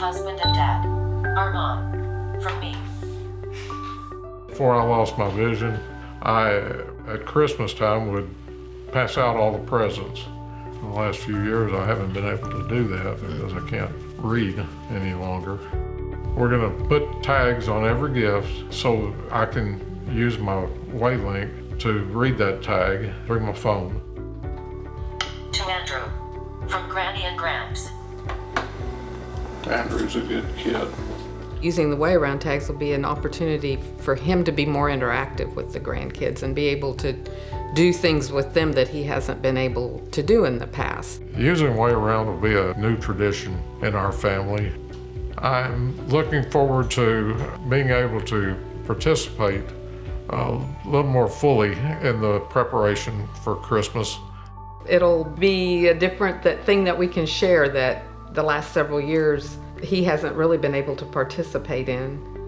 husband and dad. Armand. From me. Before I lost my vision, I, at Christmas time, would pass out all the presents. In the last few years, I haven't been able to do that because I can't read any longer. We're gonna put tags on every gift so I can use my WayLink to read that tag through my phone. To Andrew. From Granny and Gramps. Andrew's a good kid. Using the WayAround tags will be an opportunity for him to be more interactive with the grandkids and be able to do things with them that he hasn't been able to do in the past. Using WayAround will be a new tradition in our family. I'm looking forward to being able to participate a little more fully in the preparation for Christmas. It'll be a different that thing that we can share that the last several years he hasn't really been able to participate in.